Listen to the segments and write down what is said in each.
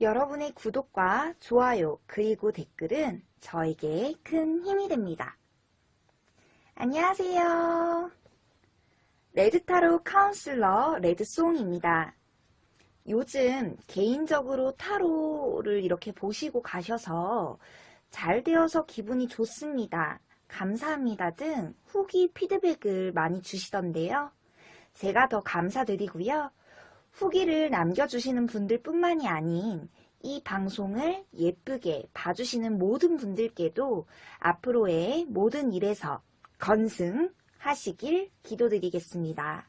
여러분의 구독과 좋아요 그리고 댓글은 저에게 큰 힘이 됩니다. 안녕하세요. 레드타로 카운슬러 레드송입니다. 요즘 개인적으로 타로를 이렇게 보시고 가셔서 잘 되어서 기분이 좋습니다. 감사합니다 등 후기 피드백을 많이 주시던데요. 제가 더 감사드리고요. 후기를 남겨주시는 분들 뿐만이 아닌 이 방송을 예쁘게 봐주시는 모든 분들께도 앞으로의 모든 일에서 건승하시길 기도드리겠습니다.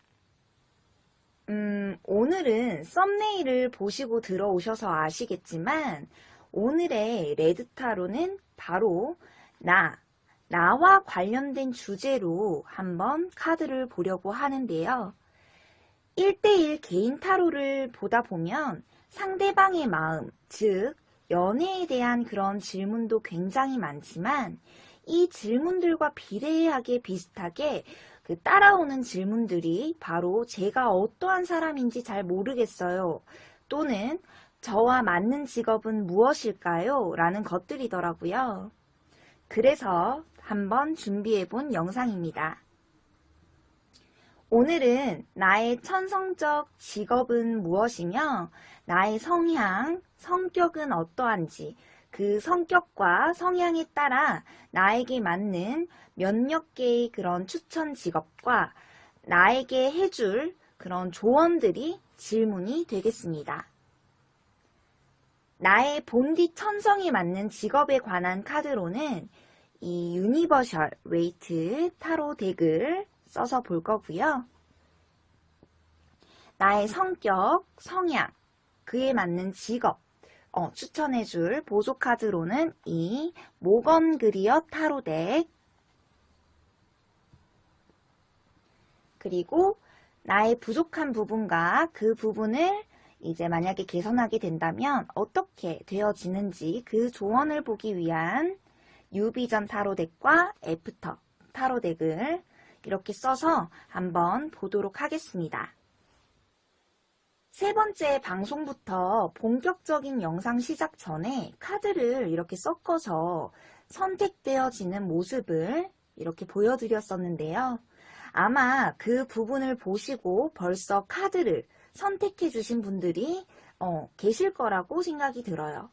음, 오늘은 썸네일을 보시고 들어오셔서 아시겠지만 오늘의 레드타로는 바로 나, 나와 관련된 주제로 한번 카드를 보려고 하는데요. 1대1 개인 타로를 보다 보면 상대방의 마음, 즉 연애에 대한 그런 질문도 굉장히 많지만 이 질문들과 비례하게 비슷하게 그 따라오는 질문들이 바로 제가 어떠한 사람인지 잘 모르겠어요. 또는 저와 맞는 직업은 무엇일까요? 라는 것들이더라고요. 그래서 한번 준비해 본 영상입니다. 오늘은 나의 천성적 직업은 무엇이며 나의 성향, 성격은 어떠한지 그 성격과 성향에 따라 나에게 맞는 몇몇 개의 그런 추천 직업과 나에게 해줄 그런 조언들이 질문이 되겠습니다. 나의 본디 천성에 맞는 직업에 관한 카드로는 이 Universal Waite 타로 deck을 써서 볼 거고요. 나의 성격, 성향, 그에 맞는 직업, 어, 추천해줄 보조 카드로는 이 모건 그리어 타로 deck 그리고 나의 부족한 부분과 그 부분을 이제 만약에 개선하게 된다면 어떻게 되어지는지 그 조언을 보기 위한 New Vision 타로 deck과 After 타로 deck을 이렇게 써서 한번 보도록 하겠습니다. 세 번째 방송부터 본격적인 영상 시작 전에 카드를 이렇게 섞어서 선택되어지는 모습을 이렇게 보여드렸었는데요. 아마 그 부분을 보시고 벌써 카드를 선택해 주신 분들이 어, 계실 거라고 생각이 들어요.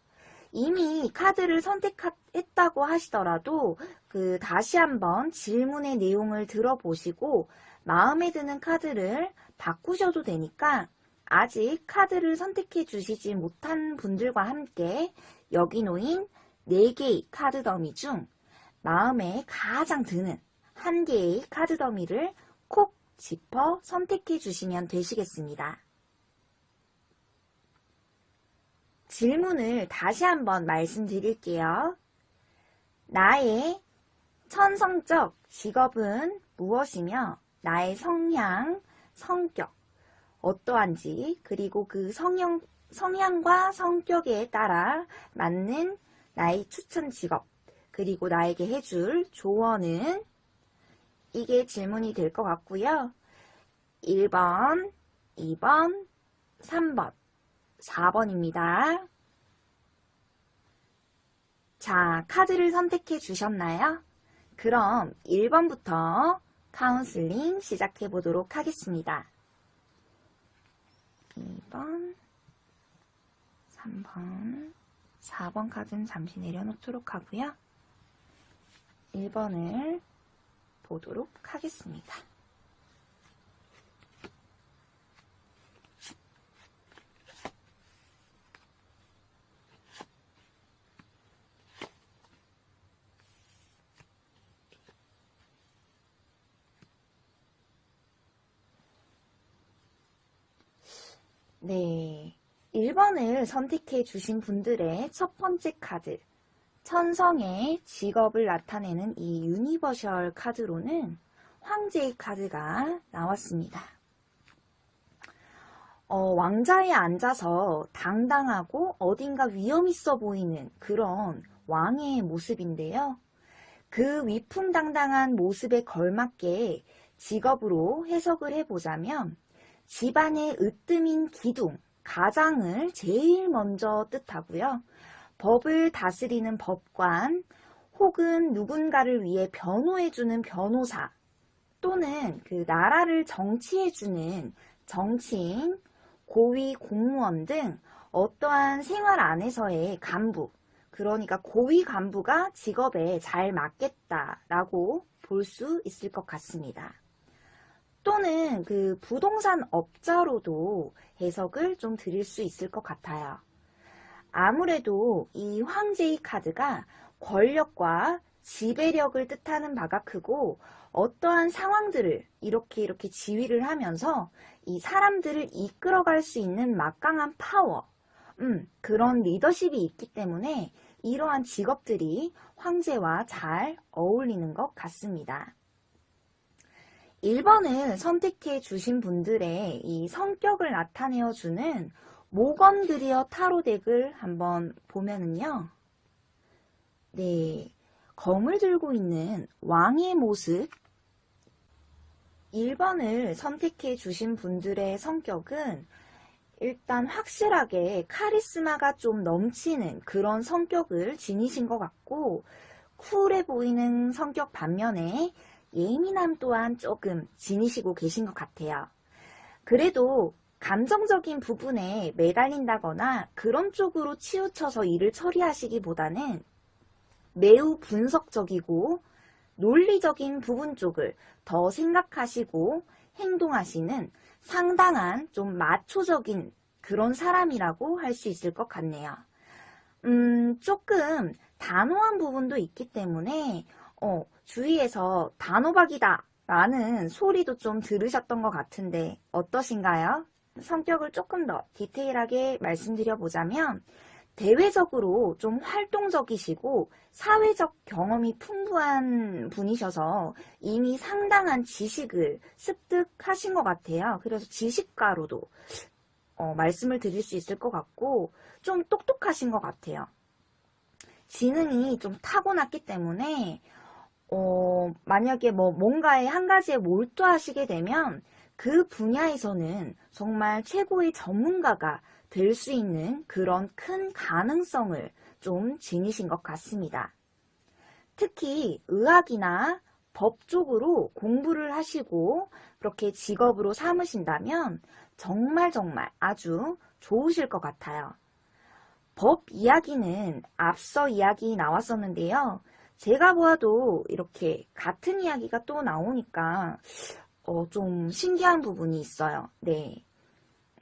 이미 카드를 선택 했다고 하시더라도 그 다시 한번 질문의 내용을 들어보시고 마음에 드는 카드를 바꾸셔도 되니까 아직 카드를 선택해 주시지 못한 분들과 함께 여기 놓인 4개의 카드 더미 중 마음에 가장 드는 한 개의 카드 더미를 콕 짚어 선택해 주시면 되시겠습니다. 질문을 다시 한번 말씀드릴게요. 나의 천성적 직업은 무엇이며 나의 성향, 성격, 어떠한지 그리고 그 성형, 성향과 성격에 따라 맞는 나의 추천 직업 그리고 나에게 해줄 조언은 이게 질문이 될 것 같고요. 1번, 2번, 3번 4번입니다. 자, 카드를 선택해 주셨나요? 그럼 1번부터 카운슬링 시작해 보도록 하겠습니다. 2번, 3번, 4번 카드는 잠시 내려놓도록 하고요. 1번을 보도록 하겠습니다. 네. 1번을 선택해 주신 분들의 첫 번째 카드. 천성의 직업을 나타내는 이 Universal 카드로는 황제의 카드가 나왔습니다. 어, 왕좌에 앉아서 당당하고 어딘가 위엄 있어 보이는 그런 왕의 모습인데요. 그 위풍당당한 모습에 걸맞게 직업으로 해석을 해보자면 집안의 으뜸인 기둥 가장을 제일 먼저 뜻하고요. 법을 다스리는 법관 혹은 누군가를 위해 변호해주는 변호사 또는 그 나라를 정치해주는 정치인, 고위 공무원 등 어떠한 생활 안에서의 간부, 그러니까 고위 간부가 직업에 잘 맞겠다라고 볼 수 있을 것 같습니다. 또는 그 부동산 업자로도 해석을 좀 드릴 수 있을 것 같아요. 아무래도 이 황제의 카드가 권력과 지배력을 뜻하는 바가 크고 어떠한 상황들을 이렇게 이렇게 지휘를 하면서 이 사람들을 이끌어갈 수 있는 막강한 파워, 음, 그런 리더십이 있기 때문에 이러한 직업들이 황제와 잘 어울리는 것 같습니다. 1번을 선택해 주신 분들의 이 성격을 나타내어 주는 모건 드리어 타로 덱을 한번 보면은요. 네, 검을 들고 있는 왕의 모습 1번을 선택해 주신 분들의 성격은 일단 확실하게 카리스마가 좀 넘치는 그런 성격을 지니신 것 같고 쿨해 보이는 성격 반면에 예민함 또한 조금 지니시고 계신 것 같아요. 그래도 감정적인 부분에 매달린다거나 그런 쪽으로 치우쳐서 일을 처리하시기보다는 매우 분석적이고 논리적인 부분 쪽을 더 생각하시고 행동하시는 상당한 좀 마초적인 그런 사람이라고 할 수 있을 것 같네요. 음, 조금 단호한 부분도 있기 때문에 어, 주위에서 단호박이다 라는 소리도 좀 들으셨던 것 같은데 어떠신가요? 성격을 조금 더 디테일하게 말씀드려 보자면 대외적으로 좀 활동적이시고 사회적 경험이 풍부한 분이셔서 이미 상당한 지식을 습득하신 것 같아요. 그래서 지식가로도 어, 말씀을 드릴 수 있을 것 같고 좀 똑똑하신 것 같아요. 지능이 좀 타고났기 때문에 어, 만약에 뭐 뭔가에 한 가지에 몰두하시게 되면 그 분야에서는 정말 최고의 전문가가 될 수 있는 그런 큰 가능성을 좀 지니신 것 같습니다. 특히 의학이나 법 쪽으로 공부를 하시고 그렇게 직업으로 삼으신다면 정말 정말 아주 좋으실 것 같아요. 법 이야기는 앞서 이야기 나왔었는데요. 제가 보아도 이렇게 같은 이야기가 또 나오니까 어, 좀 신기한 부분이 있어요. 네.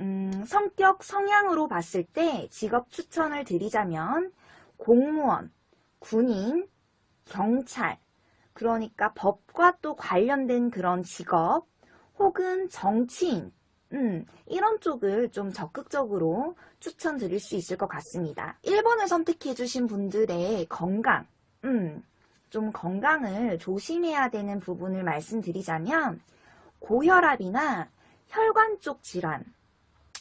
음, 성격, 성향으로 봤을 때 직업 추천을 드리자면 공무원, 군인, 경찰, 그러니까 법과 또 관련된 그런 직업, 혹은 정치인, 음, 이런 쪽을 좀 적극적으로 추천드릴 수 있을 것 같습니다. 1번을 선택해 주신 분들의 건강, 음, 좀 건강을 조심해야 되는 부분을 말씀드리자면 고혈압이나 혈관 쪽 질환,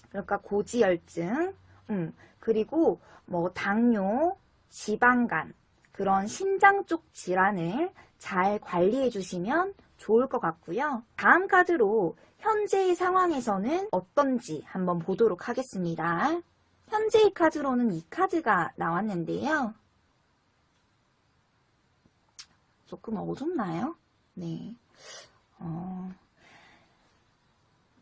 그러니까 고지혈증, 음, 그리고 뭐 당뇨, 지방간, 그런 심장 쪽 질환을 잘 관리해 주시면 좋을 것 같고요. 다음 카드로 현재의 상황에서는 어떤지 한번 보도록 하겠습니다. 현재의 카드로는 이 카드가 나왔는데요. 조금 어둡나요? 네. 어,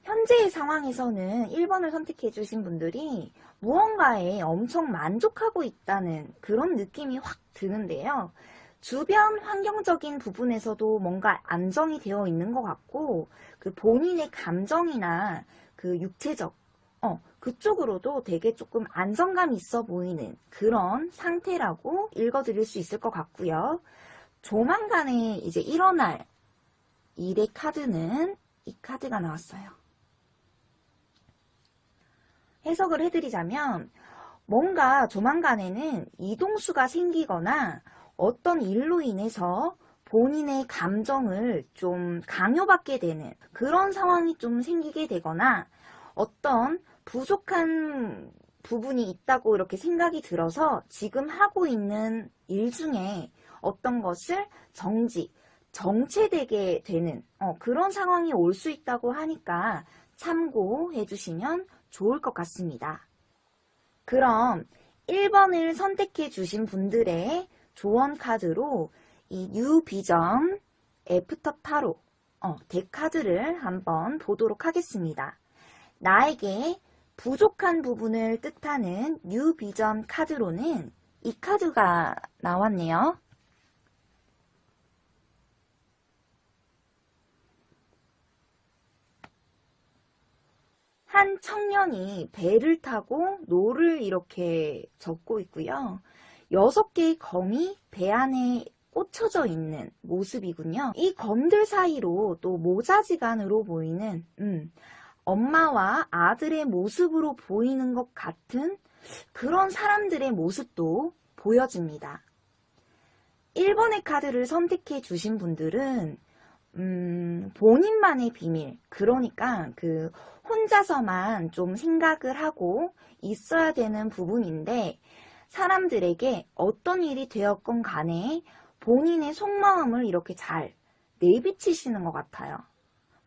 현재의 상황에서는 1번을 선택해 주신 분들이 무언가에 엄청 만족하고 있다는 그런 느낌이 확 드는데요. 주변 환경적인 부분에서도 뭔가 안정이 되어 있는 것 같고 그 본인의 감정이나 그 육체적 어, 그쪽으로도 되게 조금 안정감 있어 보이는 그런 상태라고 읽어드릴 수 있을 것 같고요. 조만간에 이제 일어날 일의 카드는 이 카드가 나왔어요. 해석을 해드리자면 뭔가 조만간에는 이동수가 생기거나 어떤 일로 인해서 본인의 감정을 좀 강요받게 되는 그런 상황이 좀 생기게 되거나 어떤 부족한 부분이 있다고 이렇게 생각이 들어서 지금 하고 있는 일 중에 어떤 것을 정지, 정체되게 되는 어, 그런 상황이 올 수 있다고 하니까 참고해 주시면 좋을 것 같습니다. 그럼 1번을 선택해 주신 분들의 조언 카드로 이 New Vision After 타로 어, deck카드를 한번 보도록 하겠습니다. 나에게 부족한 부분을 뜻하는 New Vision 카드로는 이 카드가 나왔네요. 한 청년이 배를 타고 노를 이렇게 젓고 있고요. 여섯 개의 검이 배 안에 꽂혀져 있는 모습이군요. 이 검들 사이로 또 모자지간으로 보이는 음, 엄마와 아들의 모습으로 보이는 것 같은 그런 사람들의 모습도 보여집니다. 1번의 카드를 선택해 주신 분들은 음, 본인만의 비밀, 그러니까 그 혼자서만 좀 생각을 하고 있어야 되는 부분인데 사람들에게 어떤 일이 되었건 간에 본인의 속마음을 이렇게 잘 내비치시는 것 같아요.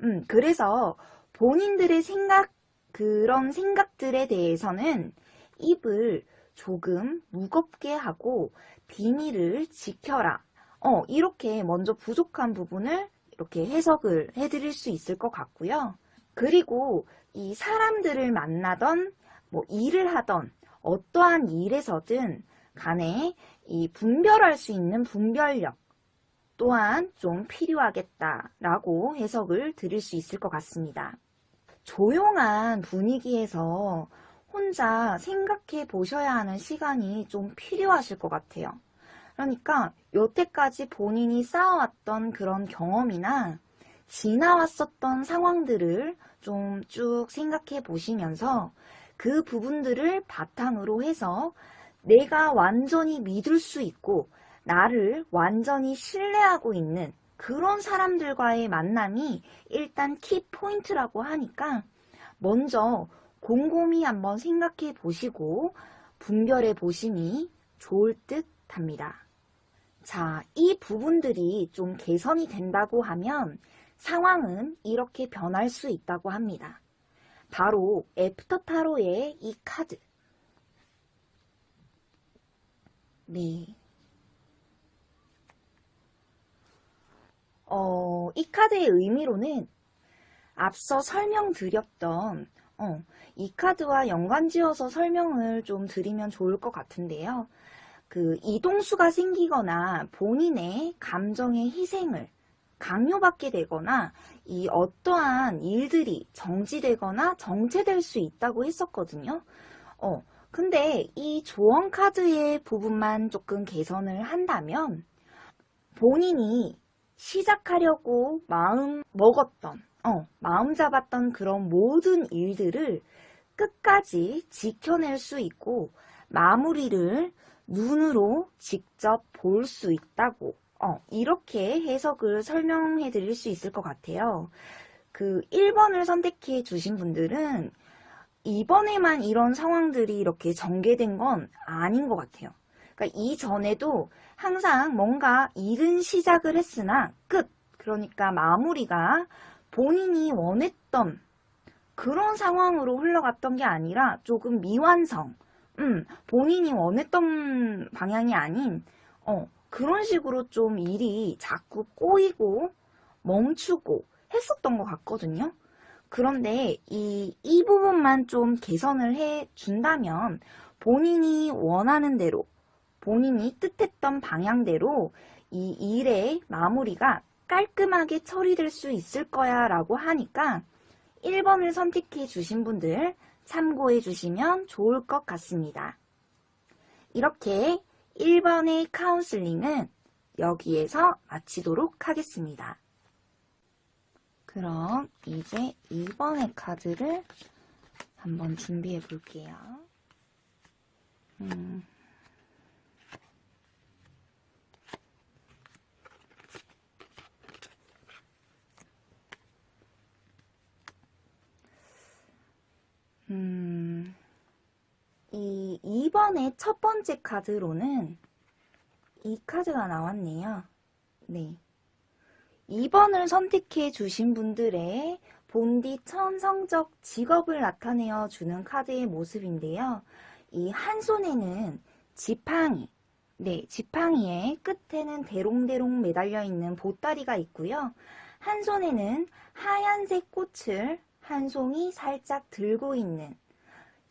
음, 그래서 본인들의 생각, 그런 생각들에 대해서는 입을 조금 무겁게 하고 비밀을 지켜라. 어, 이렇게 먼저 부족한 부분을 이렇게 해석을 해드릴 수 있을 것 같고요. 그리고 이 사람들을 만나던 뭐 일을 하던 어떠한 일에서든 간에 이 분별할 수 있는 분별력 또한 좀 필요하겠다라고 해석을 드릴 수 있을 것 같습니다. 조용한 분위기에서 혼자 생각해 보셔야 하는 시간이 좀 필요하실 것 같아요. 그러니까 여태까지 본인이 쌓아왔던 그런 경험이나 지나왔었던 상황들을 좀 쭉 생각해 보시면서 그 부분들을 바탕으로 해서 내가 완전히 믿을 수 있고 나를 완전히 신뢰하고 있는 그런 사람들과의 만남이 일단 키포인트라고 하니까 먼저 곰곰이 한번 생각해 보시고 분별해 보시니 좋을 듯 합니다. 자, 이 부분들이 좀 개선이 된다고 하면 상황은 이렇게 변할 수 있다고 합니다. 바로 애프터 타로의 이 카드. 네. 어, 이 카드의 의미로는 앞서 설명드렸던 어, 이 카드와 연관지어서 설명을 좀 드리면 좋을 것 같은데요. 그 이동수가 생기거나 본인의 감정의 희생을 강요받게 되거나 이 어떠한 일들이 정지되거나 정체될 수 있다고 했었거든요. 어, 근데 이 조언 카드의 부분만 조금 개선을 한다면 본인이 시작하려고 마음 먹었던, 어, 마음 잡았던 그런 모든 일들을 끝까지 지켜낼 수 있고 마무리를 눈으로 직접 볼 수 있다고 어, 이렇게 해석을 설명해 드릴 수 있을 것 같아요. 그 1번을 선택해 주신 분들은 이번에만 이런 상황들이 이렇게 전개된 건 아닌 것 같아요. 그러니까 이전에도 항상 뭔가 일은 시작을 했으나 끝! 그러니까 마무리가 본인이 원했던 그런 상황으로 흘러갔던 게 아니라 조금 미완성, 음, 본인이 원했던 방향이 아닌 어, 그런 식으로 좀 일이 자꾸 꼬이고 멈추고 했었던 것 같거든요. 그런데 이, 이 부분만 좀 개선을 해 준다면 본인이 원하는 대로 본인이 뜻했던 방향대로 이 일의 마무리가 깔끔하게 처리될 수 있을 거야 라고 하니까 1번을 선택해 주신 분들 참고해 주시면 좋을 것 같습니다. 이렇게 1번의 카운슬링은 여기에서 마치도록 하겠습니다. 그럼 이제 2번의 카드를 한번 준비해 볼게요. 음. 음, 이 2번의 첫 번째 카드로는 이 카드가 나왔네요. 네. 2번을 선택해 주신 분들의 본디 천성적 직업을 나타내어 주는 카드의 모습인데요. 이 한 손에는 지팡이, 네, 지팡이의 끝에는 대롱대롱 매달려 있는 보따리가 있고요. 한 손에는 하얀색 꽃을 한 송이 살짝 들고 있는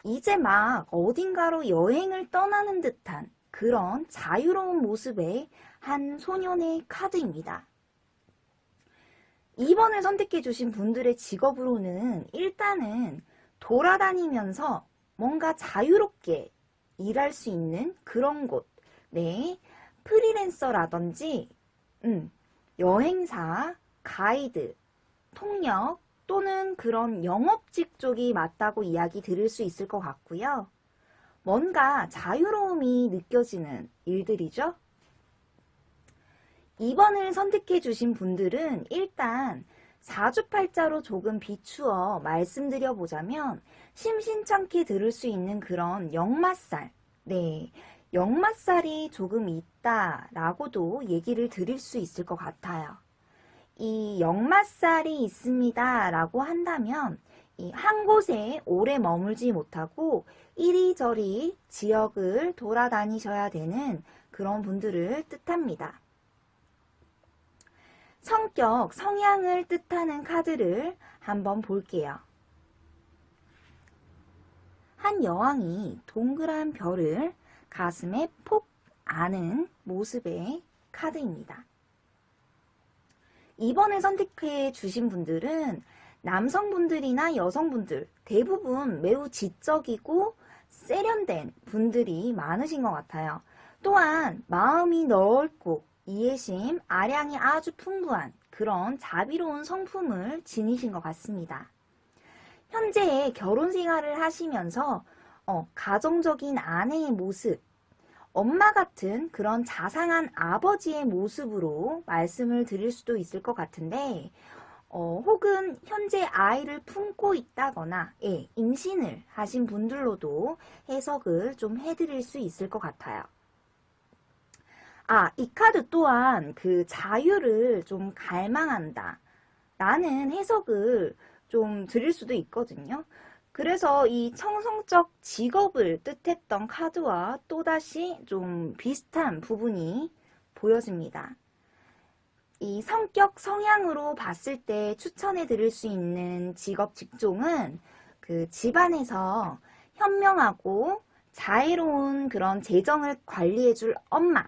이제 막 어딘가로 여행을 떠나는 듯한 그런 자유로운 모습의 한 소년의 카드입니다. 2번을 선택해 주신 분들의 직업으로는 일단은 돌아다니면서 뭔가 자유롭게 일할 수 있는 그런 곳, 네, 프리랜서라든지, 음, 여행사, 가이드, 통역 또는 그런 영업직 쪽이 맞다고 이야기 들을 수 있을 것 같고요. 뭔가 자유로움이 느껴지는 일들이죠. 2번을 선택해 주신 분들은 일단 사주팔자로 조금 비추어 말씀드려 보자면 심심찮게 들을 수 있는 그런 역마살, 네, 역마살이 조금 있다라고도 얘기를 드릴 수 있을 것 같아요. 이 역마살이 있습니다 라고 한다면 이한 곳에 오래 머물지 못하고 이리저리 지역을 돌아다니셔야 되는 그런 분들을 뜻합니다. 성격, 성향을 뜻하는 카드를 한번 볼게요. 한 여왕이 동그란 별을 가슴에 폭 아는 모습의 카드입니다. 2번을 선택해 주신 분들은 남성분들이나 여성분들 대부분 매우 지적이고 세련된 분들이 많으신 것 같아요. 또한 마음이 넓고 이해심, 아량이 아주 풍부한 그런 자비로운 성품을 지니신 것 같습니다. 현재 결혼 생활을 하시면서 어, 가정적인 아내의 모습, 엄마 같은 그런 자상한 아버지의 모습으로 말씀을 드릴 수도 있을 것 같은데 어, 혹은 현재 아이를 품고 있다거나 예, 임신을 하신 분들로도 해석을 좀 해드릴 수 있을 것 같아요. 아, 이 카드 또한 그 자유를 좀 갈망한다 라는 해석을 좀 드릴 수도 있거든요. 그래서 이 청성적 직업을 뜻했던 카드와 또다시 좀 비슷한 부분이 보여집니다. 이 성격 성향으로 봤을 때 추천해 드릴 수 있는 직업 직종은 그 집안에서 현명하고 자애로운 그런 재정을 관리해 줄 엄마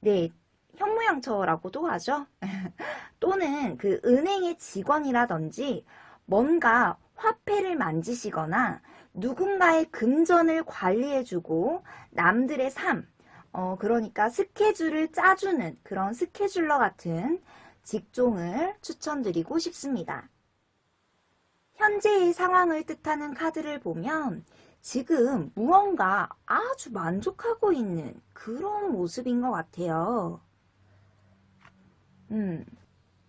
네 현모양처라고도 하죠 또는 그 은행의 직원이라든지 뭔가 화폐를 만지시거나 누군가의 금전을 관리해주고 남들의 삶, 어, 그러니까 스케줄을 짜주는 그런 스케줄러 같은 직종을 추천드리고 싶습니다. 현재의 상황을 뜻하는 카드를 보면 지금 무언가 아주 만족하고 있는 그런 모습인 것 같아요. 음,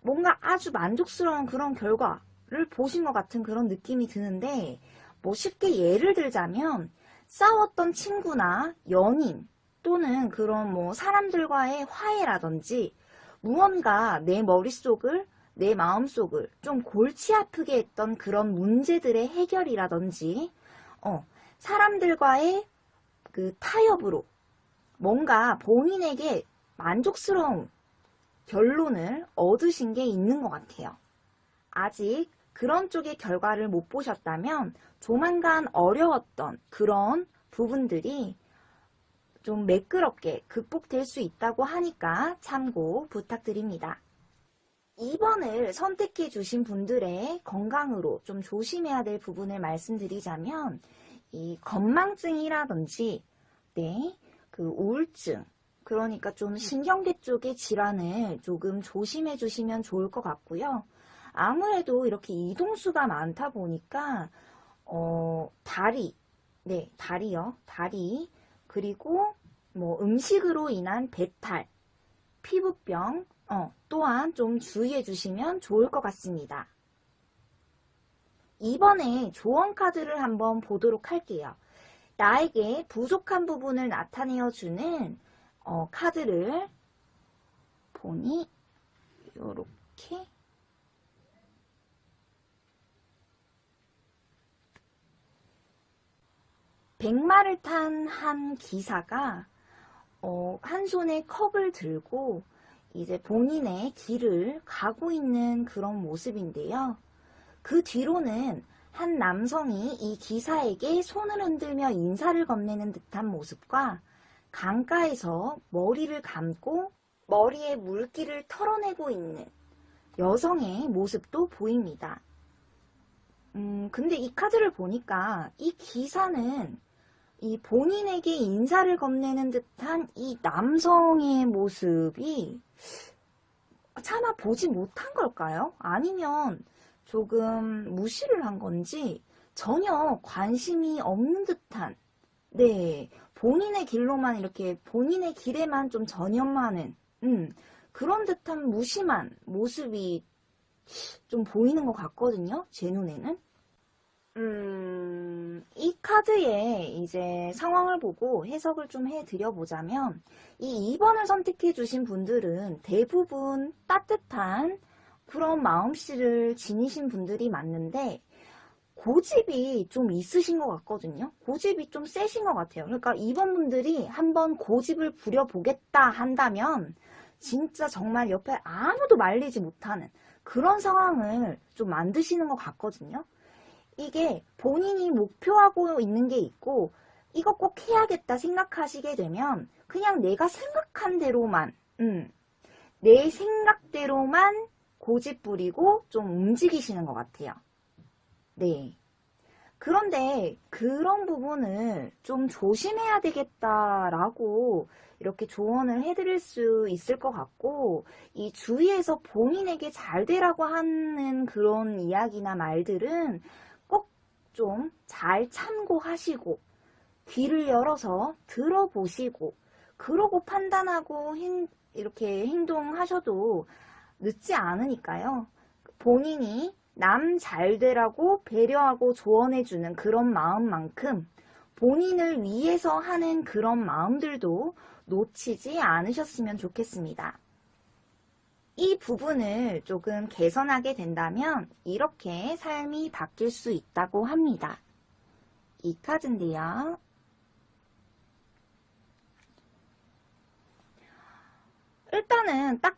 뭔가 아주 만족스러운 그런 결과 를 보신 것 같은 그런 느낌이 드는데 뭐 쉽게 예를 들자면 싸웠던 친구나 연인 또는 그런 뭐 사람들과의 화해라든지 무언가 내 머릿속을 내 마음속을 좀 골치 아프게 했던 그런 문제들의 해결이라든지 어, 사람들과의 그 타협으로 뭔가 본인에게 만족스러운 결론을 얻으신 게 있는 것 같아요. 아직 그런 쪽의 결과를 못 보셨다면 조만간 어려웠던 그런 부분들이 좀 매끄럽게 극복될 수 있다고 하니까 참고 부탁드립니다. 2번을 선택해 주신 분들의 건강으로 좀 조심해야 될 부분을 말씀드리자면 이 건망증이라든지 네, 그 우울증 그러니까 좀 신경계 쪽의 질환을 조금 조심해 주시면 좋을 것 같고요. 아무래도 이렇게 이동수가 많다 보니까 어, 다리, 네, 다리요. 다리 그리고 뭐 음식으로 인한 배탈, 피부병 어, 또한 좀 주의해 주시면 좋을 것 같습니다. 이번에 조언 카드를 한번 보도록 할게요. 나에게 부족한 부분을 나타내어 주는 어, 카드를 보니 이렇게 백마를 탄 한 기사가 어, 한 손에 컵을 들고 이제 본인의 길을 가고 있는 그런 모습인데요. 그 뒤로는 한 남성이 이 기사에게 손을 흔들며 인사를 건네는 듯한 모습과 강가에서 머리를 감고 머리에 물기를 털어내고 있는 여성의 모습도 보입니다. 음, 근데 이 카드를 보니까 이 기사는 이 본인에게 인사를 건네는 듯한 이 남성의 모습이 차마 보지 못한 걸까요? 아니면 조금 무시를 한 건지 전혀 관심이 없는 듯한 네 본인의 길로만 이렇게 본인의 길에만 좀 전념하는 음, 그런 듯한 무심한 모습이 좀 보이는 것 같거든요. 제 눈에는. 음, 이 카드의 이제 상황을 보고 해석을 좀 해드려 보자면, 이 2번을 선택해 주신 분들은 대부분 따뜻한 그런 마음씨를 지니신 분들이 맞는데, 고집이 좀 있으신 것 같거든요. 고집이 좀 세신 것 같아요. 그러니까 2번 분들이 한번 고집을 부려보겠다 한다면, 진짜 정말 옆에 아무도 말리지 못하는 그런 상황을 좀 만드시는 것 같거든요. 이게 본인이 목표하고 있는 게 있고 이거 꼭 해야겠다 생각하시게 되면 그냥 내가 생각한 대로만 음, 내 생각대로만 고집 부리고 좀 움직이시는 것 같아요. 네. 그런데 그런 부분을 좀 조심해야 되겠다라고 이렇게 조언을 해드릴 수 있을 것 같고 이 주위에서 본인에게 잘 되라고 하는 그런 이야기나 말들은 꼭 좀 잘 참고하시고 귀를 열어서 들어보시고 그러고 판단하고 행, 이렇게 행동하셔도 늦지 않으니까요. 본인이 남 잘 되라고 배려하고 조언해주는 그런 마음만큼 본인을 위해서 하는 그런 마음들도 놓치지 않으셨으면 좋겠습니다. 이 부분을 조금 개선하게 된다면 이렇게 삶이 바뀔 수 있다고 합니다. 이 카드인데요. 일단은 딱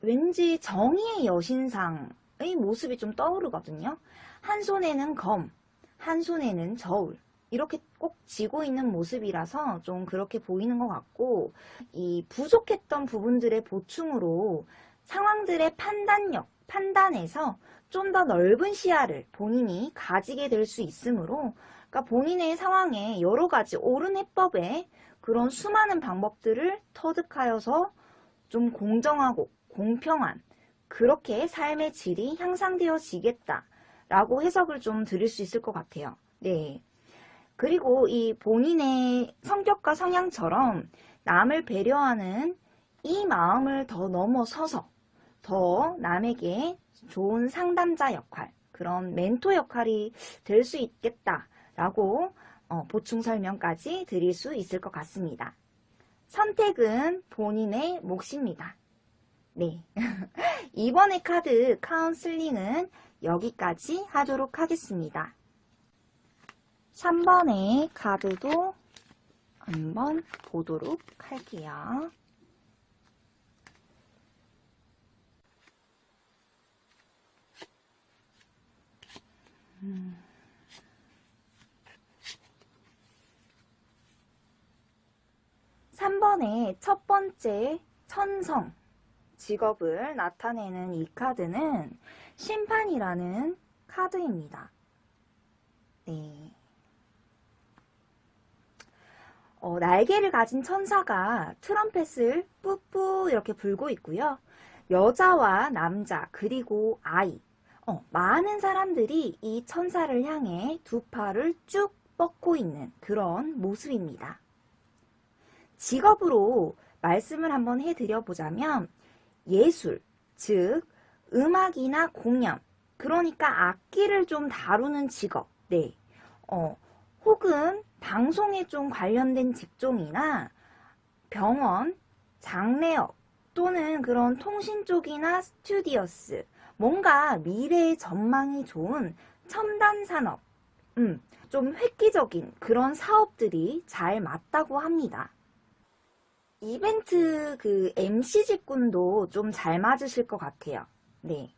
왠지 정의의 여신상의 모습이 좀 떠오르거든요. 한 손에는 검, 한 손에는 저울, 이렇게 꼭 쥐고 있는 모습이라서 좀 그렇게 보이는 것 같고 이 부족했던 부분들의 보충으로 상황들의 판단력, 판단에서 좀 더 넓은 시야를 본인이 가지게 될 수 있으므로 그러니까 본인의 상황에 여러 가지 옳은 해법에 그런 수많은 방법들을 터득하여서 좀 공정하고 공평한 그렇게 삶의 질이 향상되어지겠다 라고 해석을 좀 드릴 수 있을 것 같아요. 네. 그리고 이 본인의 성격과 성향처럼 남을 배려하는 이 마음을 더 넘어서서 더 남에게 좋은 상담자 역할, 그런 멘토 역할이 될 수 있겠다라고 어, 보충 설명까지 드릴 수 있을 것 같습니다. 선택은 본인의 몫입니다. 네. 이번의 카드 카운슬링은 여기까지 하도록 하겠습니다. 3번의 카드도 한번 보도록 할게요. 음. 3번의 첫 번째 천성 직업을 나타내는 이 카드는 심판이라는 카드입니다. 네. 어, 날개를 가진 천사가 트럼펫을 뿌뿌 이렇게 불고 있고요. 여자와 남자 그리고 아이 어, 많은 사람들이 이 천사를 향해 두 팔을 쭉 뻗고 있는 그런 모습입니다. 직업으로 말씀을 한번 해드려 보자면 예술, 즉 음악이나 공연, 그러니까 악기를 좀 다루는 직업, 네, 어, 혹은 방송에 좀 관련된 직종이나 병원, 장례업 또는 그런 통신 쪽이나 스튜디오스 뭔가 미래의 전망이 좋은 첨단 산업 음, 좀 획기적인 그런 사업들이 잘 맞다고 합니다. 이벤트 그 MC 직군도 좀 잘 맞으실 것 같아요. 네.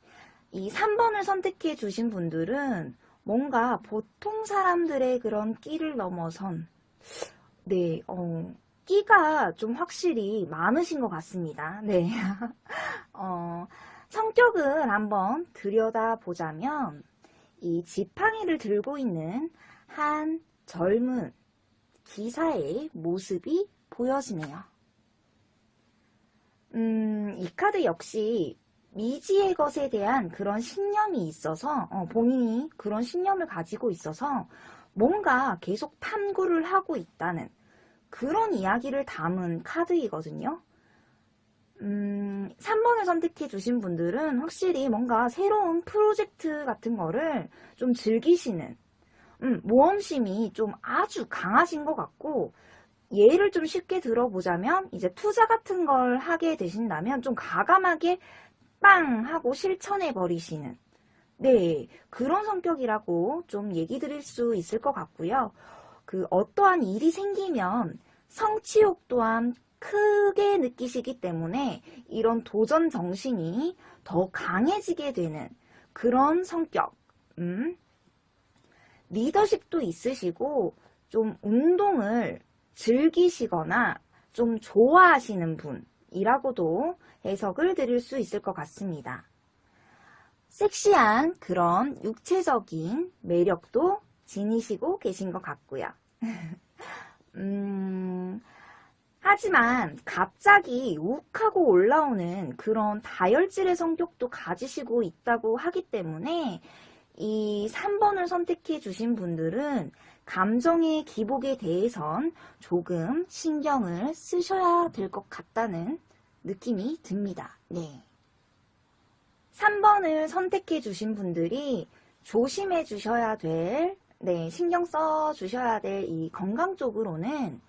이 3번을 선택해 주신 분들은 뭔가 보통 사람들의 그런 끼를 넘어선 네, 어, 끼가 좀 확실히 많으신 것 같습니다. 네. 어, 성격을 한번 들여다보자면 이 지팡이를 들고 있는 한 젊은 기사의 모습이 보여지네요. 음, 이 카드 역시 미지의 것에 대한 그런 신념이 있어서 어, 본인이 그런 신념을 가지고 있어서 뭔가 계속 탐구를 하고 있다는 그런 이야기를 담은 카드이거든요. 음, 3번을 선택해 주신 분들은 확실히 뭔가 새로운 프로젝트 같은 거를 좀 즐기시는 음, 모험심이 좀 아주 강하신 것 같고 예를 좀 쉽게 들어보자면 이제 투자 같은 걸 하게 되신다면 좀 가감하게 빵 하고 실천해 버리시는 네 그런 성격이라고 좀 얘기 드릴 수 있을 것 같고요. 그 어떠한 일이 생기면 성취욕 또한 크게 느끼시기 때문에 이런 도전 정신이 더 강해지게 되는 그런 성격 음, 리더십도 있으시고 좀 운동을 즐기시거나 좀 좋아하시는 분이라고도 해석을 드릴 수 있을 것 같습니다. 섹시한 그런 육체적인 매력도 지니시고 계신 것 같고요. 음, 하지만 갑자기 욱하고 올라오는 그런 다혈질의 성격도 가지시고 있다고 하기 때문에 이 3번을 선택해 주신 분들은 감정의 기복에 대해선 조금 신경을 쓰셔야 될 것 같다는 느낌이 듭니다. 네. 3번을 선택해 주신 분들이 조심해 주셔야 될, 네, 신경 써 주셔야 될 이 건강 쪽으로는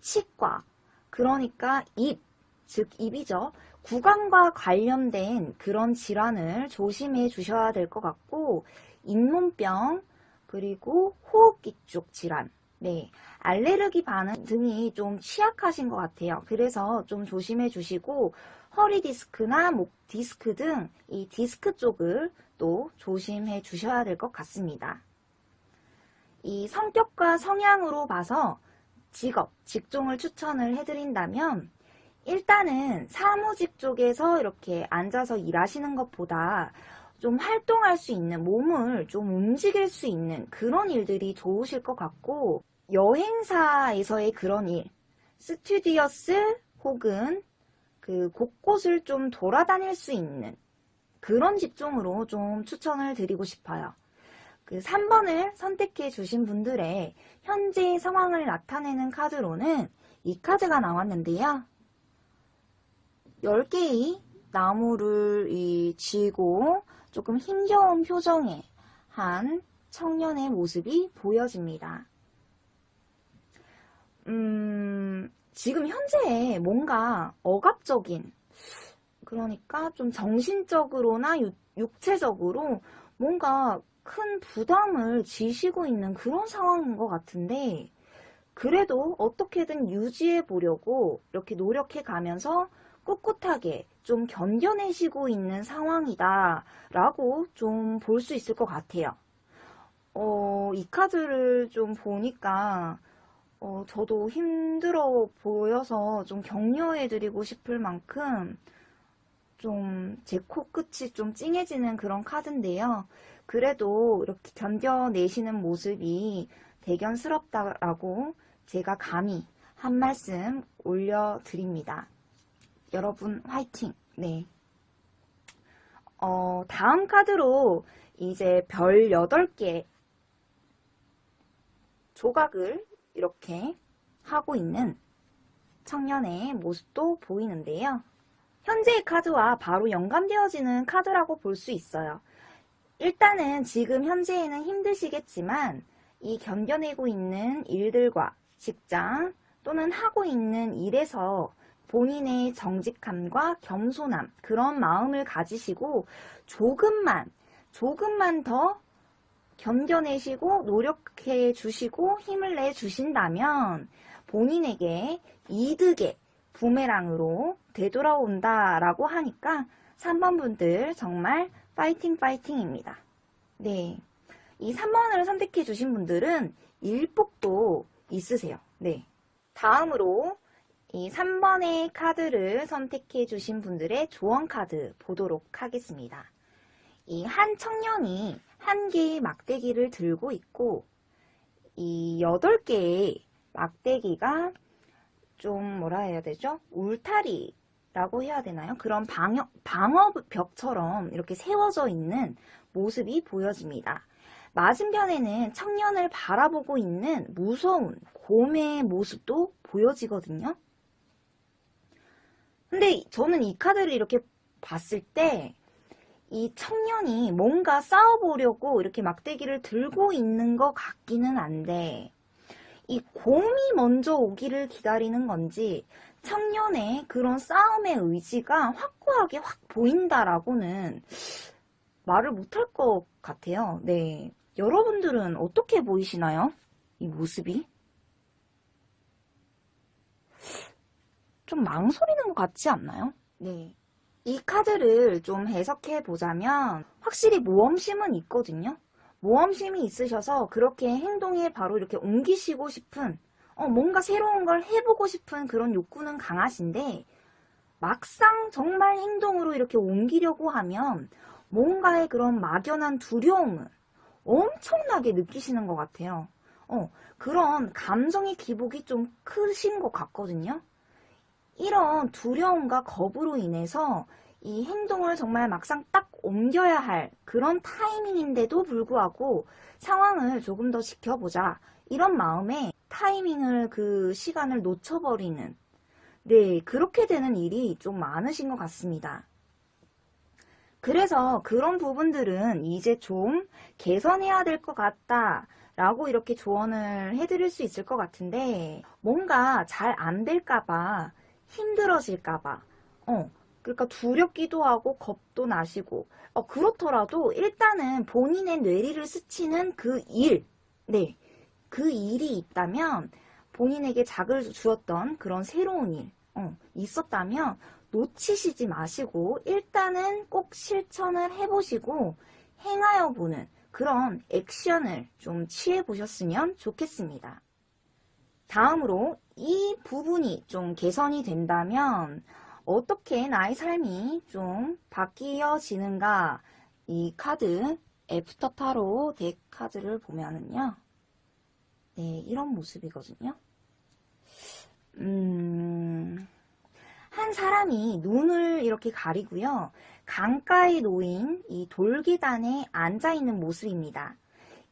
치과, 그러니까 입, 즉 입이죠. 구강과 관련된 그런 질환을 조심해 주셔야 될 것 같고 잇몸병 그리고 호흡기 쪽 질환 네, 알레르기 반응 등이 좀 취약하신 것 같아요. 그래서 좀 조심해 주시고 허리 디스크나 목 디스크 등 이 디스크 쪽을 또 조심해 주셔야 될 것 같습니다. 이 성격과 성향으로 봐서 직업, 직종을 추천을 해드린다면 일단은 사무직 쪽에서 이렇게 앉아서 일하시는 것보다 좀 활동할 수 있는 몸을 좀 움직일 수 있는 그런 일들이 좋으실 것 같고 여행사에서의 그런 일 스튜디오스 혹은 그 곳곳을 좀 돌아다닐 수 있는 그런 직종으로 좀 추천을 드리고 싶어요. 그 3번을 선택해 주신 분들의 현재 상황을 나타내는 카드로는 이 카드가 나왔는데요. 10개의 나무를 이 쥐고 조금 힘겨운 표정의 한 청년의 모습이 보여집니다. 음, 지금 현재 뭔가 억압적인 그러니까 좀 정신적으로나 유, 육체적으로 뭔가 큰 부담을 지시고 있는 그런 상황인 것 같은데 그래도 어떻게든 유지해 보려고 이렇게 노력해 가면서 꿋꿋하게 좀 견뎌내시고 있는 상황이다 라고 좀 볼 수 있을 것 같아요. 어, 이 카드를 좀 보니까 어, 저도 힘들어 보여서 좀 격려해 드리고 싶을 만큼 좀 제 코끝이 좀 찡해지는 그런 카드인데요. 그래도 이렇게 견뎌내시는 모습이 대견스럽다라고 제가 감히 한 말씀 올려드립니다. 여러분 화이팅! 네. 어, 다음 카드로 이제 별 8개 조각을 이렇게 하고 있는 청년의 모습도 보이는데요. 현재의 카드와 바로 연관되어지는 카드라고 볼 수 있어요. 일단은 지금 현재에는 힘드시겠지만 이 견뎌내고 있는 일들과 직장 또는 하고 있는 일에서 본인의 정직함과 겸손함 그런 마음을 가지시고 조금만 조금만 더 견뎌내시고 노력해 주시고 힘을 내 주신다면 본인에게 이득의 부메랑으로 되돌아온다라고 하니까 3번 분들 정말 파이팅 파이팅입니다. 네. 이 3번을 선택해 주신 분들은 일복도 있으세요. 네. 다음으로 이 3번의 카드를 선택해 주신 분들의 조언 카드 보도록 하겠습니다. 이 한 청년이 한 개의 막대기를 들고 있고 이 8개의 막대기가 좀 뭐라 해야 되죠? 울타리 라고 해야 되나요? 그런 방어, 방어벽처럼 이렇게 세워져 있는 모습이 보여집니다. 맞은편에는 청년을 바라보고 있는 무서운 곰의 모습도 보여지거든요. 근데 저는 이 카드를 이렇게 봤을 때 이 청년이 뭔가 싸워보려고 이렇게 막대기를 들고 있는 것 같기는 한데 이 곰이 먼저 오기를 기다리는 건지 청년의 그런 싸움의 의지가 확고하게 확 보인다라고는 말을 못할 것 같아요. 네. 여러분들은 어떻게 보이시나요? 이 모습이? 좀 망설이는 것 같지 않나요? 네. 이 카드를 좀 해석해 보자면 확실히 모험심은 있거든요. 모험심이 있으셔서 그렇게 행동에 바로 이렇게 옮기시고 싶은 어, 뭔가 새로운 걸 해보고 싶은 그런 욕구는 강하신데 막상 정말 행동으로 이렇게 옮기려고 하면 뭔가의 그런 막연한 두려움을 엄청나게 느끼시는 것 같아요. 어, 그런 감정의 기복이 좀 크신 것 같거든요. 이런 두려움과 겁으로 인해서 이 행동을 정말 막상 딱 옮겨야 할 그런 타이밍인데도 불구하고 상황을 조금 더 지켜보자 이런 마음에 타이밍을 그 시간을 놓쳐버리는 네 그렇게 되는 일이 좀 많으신 것 같습니다. 그래서 그런 부분들은 이제 좀 개선해야 될 것 같다 라고 이렇게 조언을 해드릴 수 있을 것 같은데 뭔가 잘 안 될까봐 힘들어질까봐. 어. 그러니까 두렵기도 하고 겁도 나시고. 어, 그렇더라도 일단은 본인의 뇌리를 스치는 그 일, 네, 그 일이 있다면 본인에게 작을 주었던 그런 새로운 일 어, 있었다면 놓치시지 마시고 일단은 꼭 실천을 해보시고 행하여 보는 그런 액션을 좀 취해 보셨으면 좋겠습니다. 다음으로 이 부분이 좀 개선이 된다면 어떻게 나의 삶이 좀 바뀌어지는가? 이 카드 After Tarot deck 카드를 보면은요. 네 이런 모습이거든요. 음, 한 사람이 눈을 이렇게 가리고요. 강가에 놓인 이 돌계단에 앉아있는 모습입니다.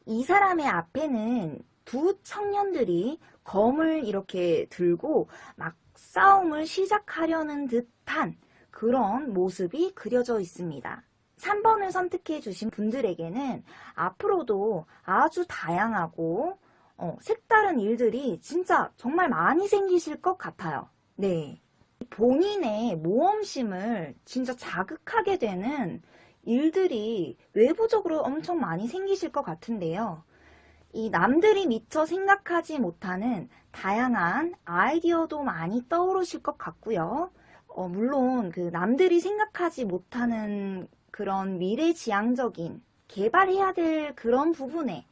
이 사람의 앞에는 두 청년들이 검을 이렇게 들고 막 싸움을 시작하려는 듯한 그런 모습이 그려져 있습니다. 3번을 선택해 주신 분들에게는 앞으로도 아주 다양하고 어, 색다른 일들이 진짜 정말 많이 생기실 것 같아요. 네. 본인의 모험심을 진짜 자극하게 되는 일들이 외부적으로 엄청 많이 생기실 것 같은데요. 이 남들이 미처 생각하지 못하는 다양한 아이디어도 많이 떠오르실 것 같고요. 어, 물론 그 남들이 생각하지 못하는 그런 미래지향적인 개발해야 될 그런 부분의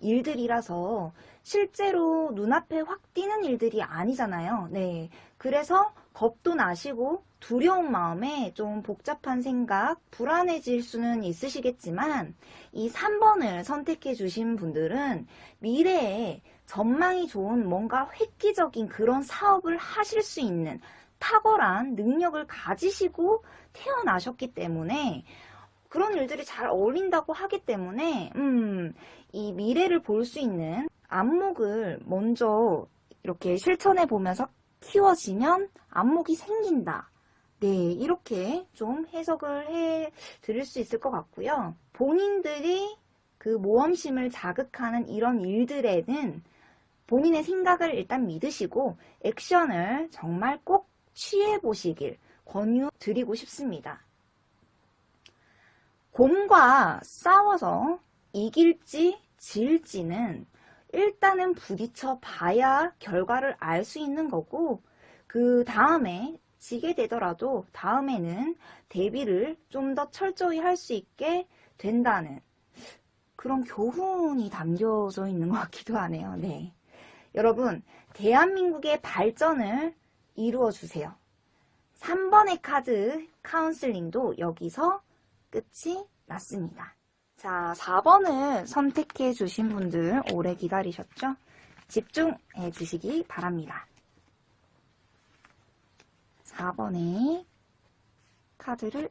일들이라서 실제로 눈앞에 확 띄는 일들이 아니잖아요. 네. 그래서 겁도 나시고 두려운 마음에 좀 복잡한 생각, 불안해질 수는 있으시겠지만 이 3번을 선택해 주신 분들은 미래에 전망이 좋은 뭔가 획기적인 그런 사업을 하실 수 있는 탁월한 능력을 가지시고 태어나셨기 때문에 그런 일들이 잘 어울린다고 하기 때문에 음, 이 미래를 볼 수 있는 안목을 먼저 이렇게 실천해 보면서 키워지면 안목이 생긴다. 네, 이렇게 좀 해석을 해 드릴 수 있을 것 같고요. 본인들이 그 모험심을 자극하는 이런 일들에는 본인의 생각을 일단 믿으시고 액션을 정말 꼭 취해 보시길 권유드리고 싶습니다. 곰과 싸워서 이길지 질지는 일단은 부딪혀 봐야 결과를 알 수 있는 거고 그 다음에 지게 되더라도 다음에는 대비를 좀 더 철저히 할 수 있게 된다는 그런 교훈이 담겨져 있는 것 같기도 하네요. 네. 여러분, 대한민국의 발전을 이루어 주세요. 3번의 카드 카운슬링도 여기서 끝이 났습니다. 자, 4번을 선택해 주신 분들 오래 기다리셨죠? 집중해 주시기 바랍니다. 4번의 카드를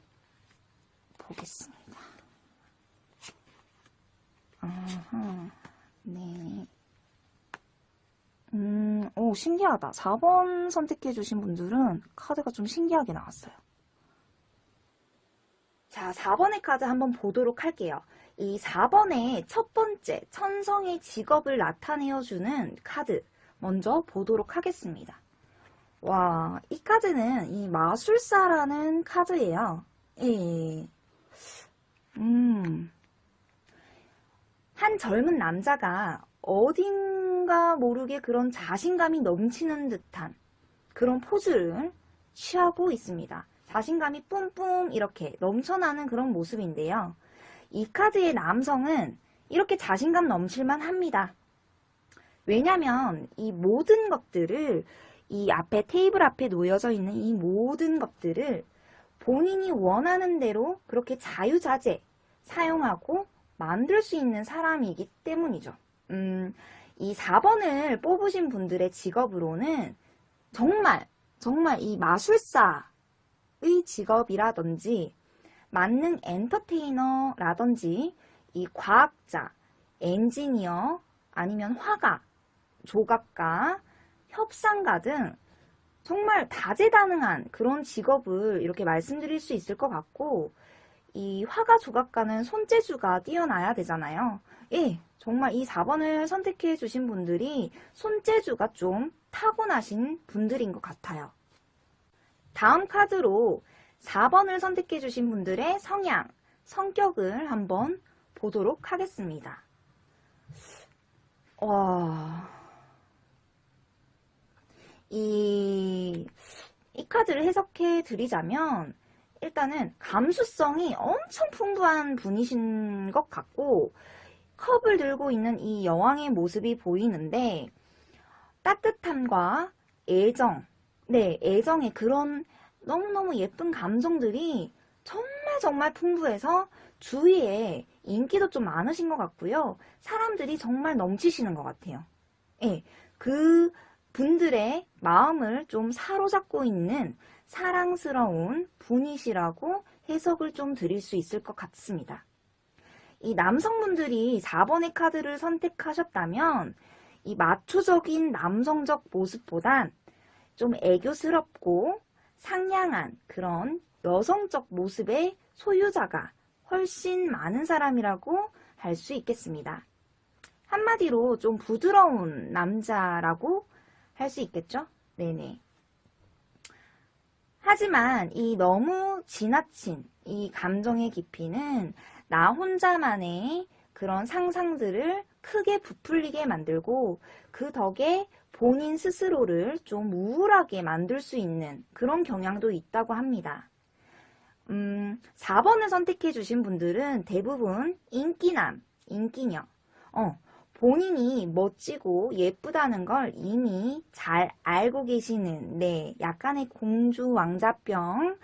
보겠습니다. 아하, 네. 음, 오, 신기하다. 4번 선택해 주신 분들은 카드가 좀 신기하게 나왔어요. 자, 4번의 카드 한번 보도록 할게요. 이 4번의 첫 번째 천성의 직업을 나타내어주는 카드 먼저 보도록 하겠습니다. 와, 이 카드는 이 마술사라는 카드예요. 예. 음. 한 젊은 남자가 어딘가 모르게 그런 자신감이 넘치는 듯한 그런 포즈를 취하고 있습니다. 자신감이 뿜뿜 이렇게 넘쳐나는 그런 모습인데요. 이 카드의 남성은 이렇게 자신감 넘칠만 합니다. 왜냐면 이 모든 것들을 이 앞에 테이블 앞에 놓여져 있는 이 모든 것들을 본인이 원하는 대로 그렇게 자유자재 사용하고 만들 수 있는 사람이기 때문이죠. 음, 이 4번을 뽑으신 분들의 직업으로는 정말 정말 이 마술사의 직업이라든지 만능 엔터테이너라든지 이 과학자, 엔지니어, 아니면 화가, 조각가, 협상가 등 정말 다재다능한 그런 직업을 이렇게 말씀드릴 수 있을 것 같고 이 화가 조각가는 손재주가 뛰어나야 되잖아요. 예, 정말 이 4번을 선택해 주신 분들이 손재주가 좀 타고나신 분들인 것 같아요. 다음 카드로 4번을 선택해 주신 분들의 성향, 성격을 한번 보도록 하겠습니다. 와... 이, 이 카드를 해석해 드리자면 일단은 감수성이 엄청 풍부한 분이신 것 같고 컵을 들고 있는 이 여왕의 모습이 보이는데 따뜻함과 애정, 네, 애정의 그런 너무너무 예쁜 감정들이 정말 정말 풍부해서 주위에 인기도 좀 많으신 것 같고요. 사람들이 정말 넘치시는 것 같아요. 예, 그 분들의 마음을 좀 사로잡고 있는 사랑스러운 분이시라고 해석을 좀 드릴 수 있을 것 같습니다. 이 남성분들이 4번의 카드를 선택하셨다면 이 마초적인 남성적 모습보단 좀 애교스럽고 상냥한 그런 여성적 모습의 소유자가 훨씬 많은 사람이라고 할 수 있겠습니다. 한마디로 좀 부드러운 남자라고 할 수 있겠죠? 네네. 하지만 이 너무 지나친 이 감정의 깊이는 나 혼자만의 그런 상상들을 크게 부풀리게 만들고 그 덕에 본인 스스로를 좀 우울하게 만들 수 있는 그런 경향도 있다고 합니다. 음, 4번을 선택해 주신 분들은 대부분 인기남, 인기녀, 어, 본인이 멋지고 예쁘다는 걸 이미 잘 알고 계시는 네, 약간의 공주 왕자병을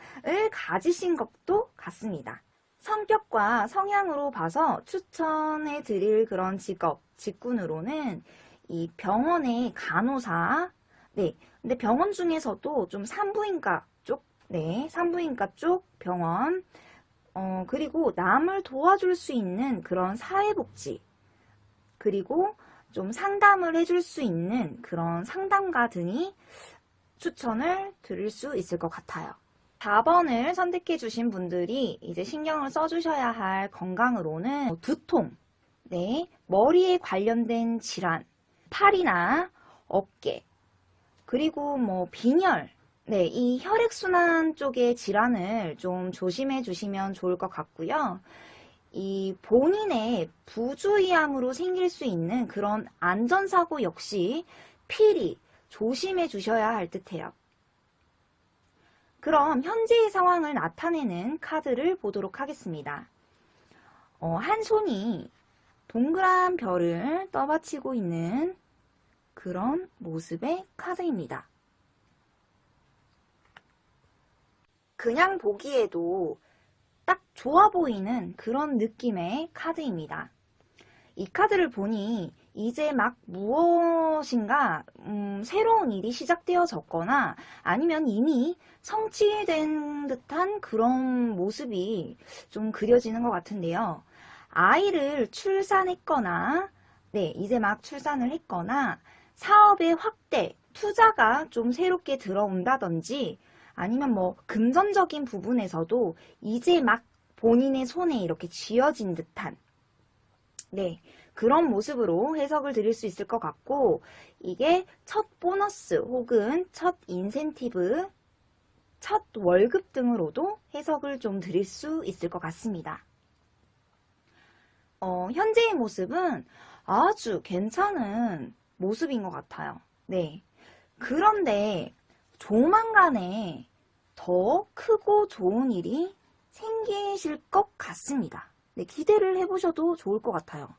가지신 것도 같습니다. 성격과 성향으로 봐서 추천해 드릴 그런 직업, 직군으로는 이 병원의 간호사, 네, 근데 병원 중에서도 좀 산부인과 쪽, 네, 산부인과 쪽 병원, 어, 그리고 남을 도와줄 수 있는 그런 사회복지, 그리고 좀 상담을 해줄 수 있는 그런 상담가 등이 추천을 드릴 수 있을 것 같아요. 4번을 선택해 주신 분들이 이제 신경을 써주셔야 할 건강으로는 두통, 네, 머리에 관련된 질환, 팔이나 어깨, 그리고 뭐 빈혈, 네, 이 혈액순환 쪽의 질환을 좀 조심해 주시면 좋을 것 같고요. 이 본인의 부주의함으로 생길 수 있는 그런 안전사고 역시 필히 조심해 주셔야 할 듯해요. 그럼 현재의 상황을 나타내는 카드를 보도록 하겠습니다. 어, 한 손이 동그란 별을 떠받치고 있는 그런 모습의 카드입니다. 그냥 보기에도 딱 좋아 보이는 그런 느낌의 카드입니다. 이 카드를 보니 이제 막 무엇인가 음, 새로운 일이 시작되어졌거나 아니면 이미 성취된 듯한 그런 모습이 좀 그려지는 것 같은데요. 아이를 출산했거나 네 이제 막 출산을 했거나 사업의 확대, 투자가 좀 새롭게 들어온다든지 아니면 뭐 금전적인 부분에서도 이제 막 본인의 손에 이렇게 쥐어진 듯한 네 그런 모습으로 해석을 드릴 수 있을 것 같고 이게 첫 보너스 혹은 첫 인센티브 첫 월급 등으로도 해석을 좀 드릴 수 있을 것 같습니다. 어, 현재의 모습은 아주 괜찮은 모습인 것 같아요. 네. 그런데 조만간에 더 크고 좋은 일이 생기실 것 같습니다. 네, 기대를 해보셔도 좋을 것 같아요.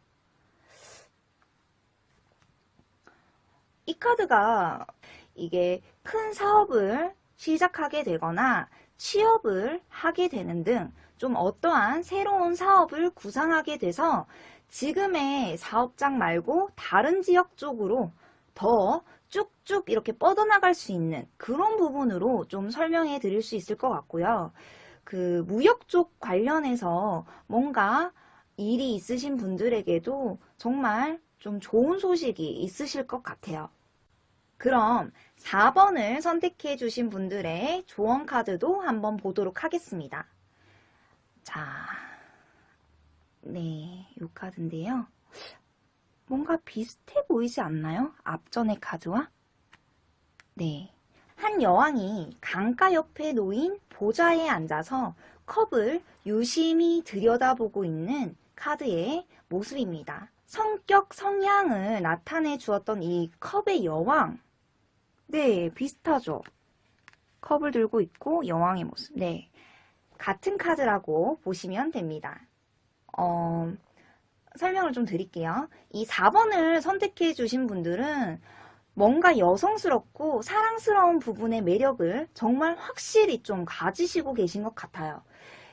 이 카드가 이게 큰 사업을 시작하게 되거나 취업을 하게 되는 등 좀 어떠한 새로운 사업을 구상하게 돼서 지금의 사업장 말고 다른 지역 쪽으로 더 쭉쭉 이렇게 뻗어나갈 수 있는 그런 부분으로 좀 설명해 드릴 수 있을 것 같고요. 그 무역 쪽 관련해서 뭔가 일이 있으신 분들에게도 정말 좀 좋은 소식이 있으실 것 같아요. 그럼 4번을 선택해 주신 분들의 조언 카드도 한번 보도록 하겠습니다. 자, 네, 이 카드인데요. 뭔가 비슷해 보이지 않나요? 앞전의 카드와? 네. 한 여왕이 강가 옆에 놓인 보좌에 앉아서 컵을 유심히 들여다보고 있는 카드의 모습입니다. 성격, 성향을 나타내 주었던 이 컵의 여왕. 네, 비슷하죠? 컵을 들고 있고 여왕의 모습. 네. 같은 카드라고 보시면 됩니다. 어, 설명을 좀 드릴게요. 이 4번을 선택해 주신 분들은 뭔가 여성스럽고 사랑스러운 부분의 매력을 정말 확실히 좀 가지시고 계신 것 같아요.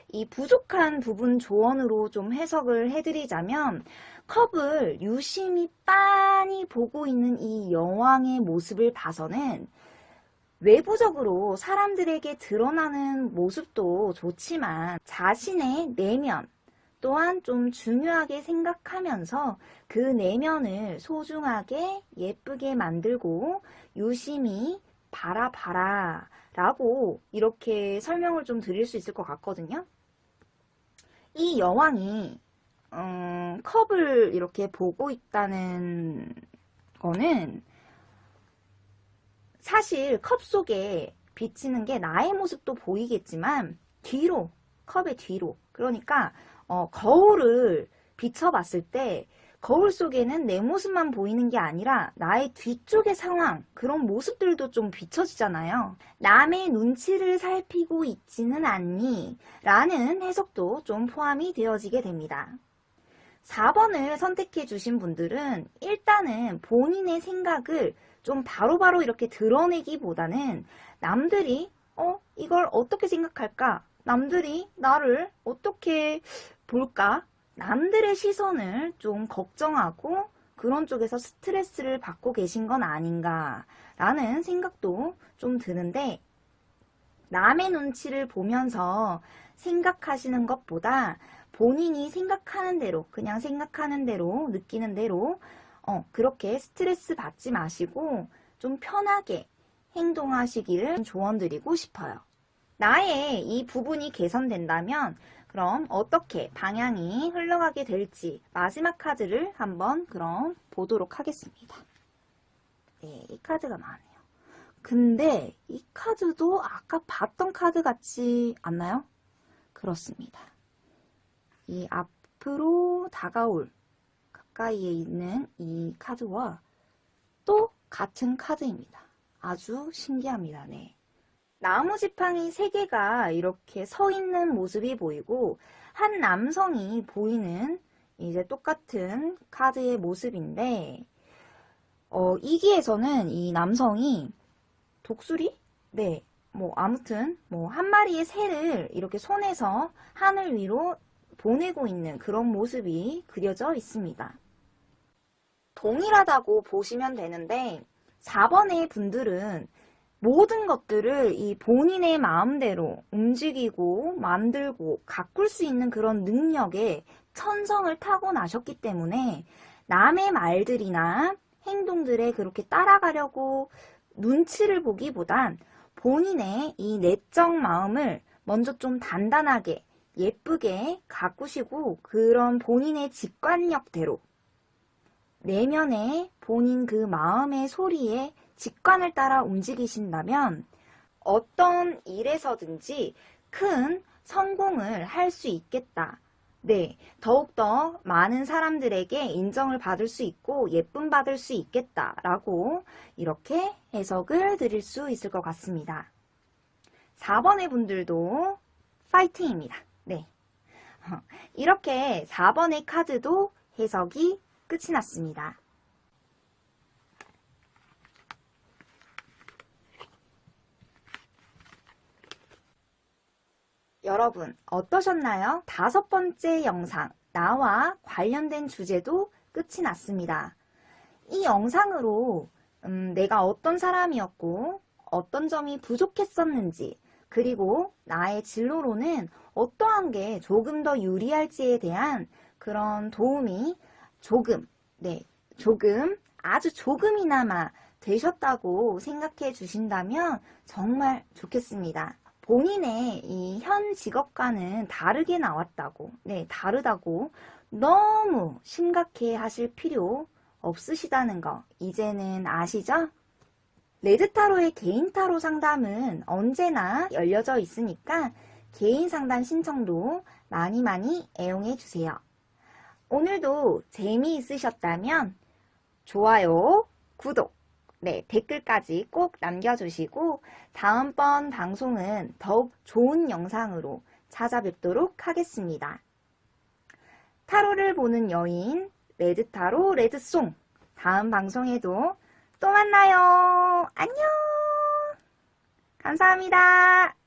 이 부족한 부분 조언으로 좀 해석을 해드리자면 컵을 유심히 빤히 보고 있는 이 여왕의 모습을 봐서는 외부적으로 사람들에게 드러나는 모습도 좋지만 자신의 내면 또한 좀 중요하게 생각하면서 그 내면을 소중하게 예쁘게 만들고 유심히 바라봐라 라고 이렇게 설명을 좀 드릴 수 있을 것 같거든요. 이 여왕이 음, 컵을 이렇게 보고 있다는 거는 사실 컵 속에 비치는 게 나의 모습도 보이겠지만 뒤로 컵의 뒤로 그러니까 어, 거울을 비춰봤을 때 거울 속에는 내 모습만 보이는 게 아니라 나의 뒤쪽의 상황 그런 모습들도 좀 비춰지잖아요 남의 눈치를 살피고 있지는 않니? 라는 해석도 좀 포함이 되어지게 됩니다 4번을 선택해 주신 분들은 일단은 본인의 생각을 좀 바로바로 바로 이렇게 드러내기보다는 남들이 어 이걸 어떻게 생각할까? 남들이 나를 어떻게 볼까? 남들의 시선을 좀 걱정하고 그런 쪽에서 스트레스를 받고 계신 건 아닌가 라는 생각도 좀 드는데 남의 눈치를 보면서 생각하시는 것보다 본인이 생각하는 대로 그냥 생각하는 대로 느끼는 대로 어, 그렇게 스트레스 받지 마시고 좀 편하게 행동하시기를 조언드리고 싶어요. 나의 이 부분이 개선된다면 그럼 어떻게 방향이 흘러가게 될지 마지막 카드를 한번 그럼 보도록 하겠습니다. 네, 이 카드가 나왔네요. 근데 이 카드도 아까 봤던 카드 같지 않나요? 그렇습니다. 이앞 앞으로 다가올 가까이에 있는 이 카드와 또 같은 카드입니다. 아주 신기합니다. 네. 나무 지팡이 3개가 이렇게 서 있는 모습이 보이고 한 남성이 보이는 이제 똑같은 카드의 모습인데 어, 이기에서는 이 남성이 독수리? 네, 뭐 아무튼 뭐 한 마리의 새를 이렇게 손에서 하늘 위로 보내고 있는 그런 모습이 그려져 있습니다. 동일하다고 보시면 되는데 4번의 분들은 모든 것들을 이 본인의 마음대로 움직이고 만들고 가꿀 수 있는 그런 능력에 천성을 타고나셨기 때문에 남의 말들이나 행동들에 그렇게 따라가려고 눈치를 보기보단 본인의 이 내적 마음을 먼저 좀 단단하게 예쁘게 가꾸시고 그런 본인의 직관력대로 내면의 본인 그 마음의 소리에 직관을 따라 움직이신다면 어떤 일에서든지 큰 성공을 할 수 있겠다. 네, 더욱더 많은 사람들에게 인정을 받을 수 있고 예쁨 받을 수 있겠다라고 이렇게 해석을 드릴 수 있을 것 같습니다. 4번의 분들도 파이팅입니다. 네. 이렇게 4번의 카드도 해석이 끝이 났습니다. 여러분 어떠셨나요? 다섯 번째 영상 나와 관련된 주제도 끝이 났습니다. 이 영상으로 음, 내가 어떤 사람이었고 어떤 점이 부족했었는지 그리고 나의 진로로는 어떠한 게 조금 더 유리할지에 대한 그런 도움이 조금, 네, 조금, 아주 조금이나마 되셨다고 생각해 주신다면 정말 좋겠습니다. 본인의 이 현 직업과는 다르게 나왔다고, 네, 다르다고 너무 심각해 하실 필요 없으시다는 거 이제는 아시죠? 레드타로의 개인 타로 상담은 언제나 열려져 있으니까 개인 상담 신청도 많이 많이 애용해 주세요. 오늘도 재미있으셨다면 좋아요, 구독, 네, 댓글까지 꼭 남겨주시고 다음번 방송은 더욱 좋은 영상으로 찾아뵙도록 하겠습니다. 타로를 보는 여인 레드타로 레드송 다음 방송에도 또 만나요. 안녕. 감사합니다.